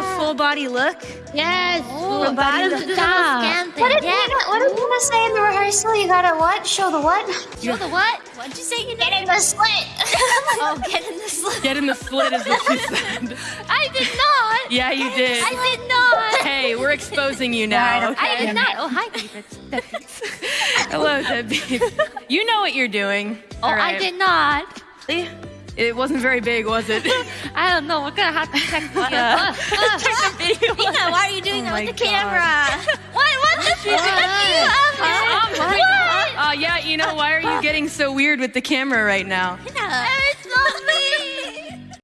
a full body look? Yes. Oh, from bottom do to top. scan. What did yeah. Nina, what did Nina say in the rehearsal? You gotta what? Show the what? Show the what? What'd you say? You? Get in the slit. Oh, get in the slit. Get in the slit is what you said. I did not. Yeah, you did. I did not. Hey, we're exposing you now. I did not. Oh, hi, David. Hello, Debbie. You know what you're doing. Oh, All I did not. It wasn't very big, was it? I don't know. We're gonna have to check. What? Uh, video. Nina, why are you doing Oh that with the God. camera? what? What the fuck? Uh, What? uh, yeah, you know, why are you getting so weird with the camera right now?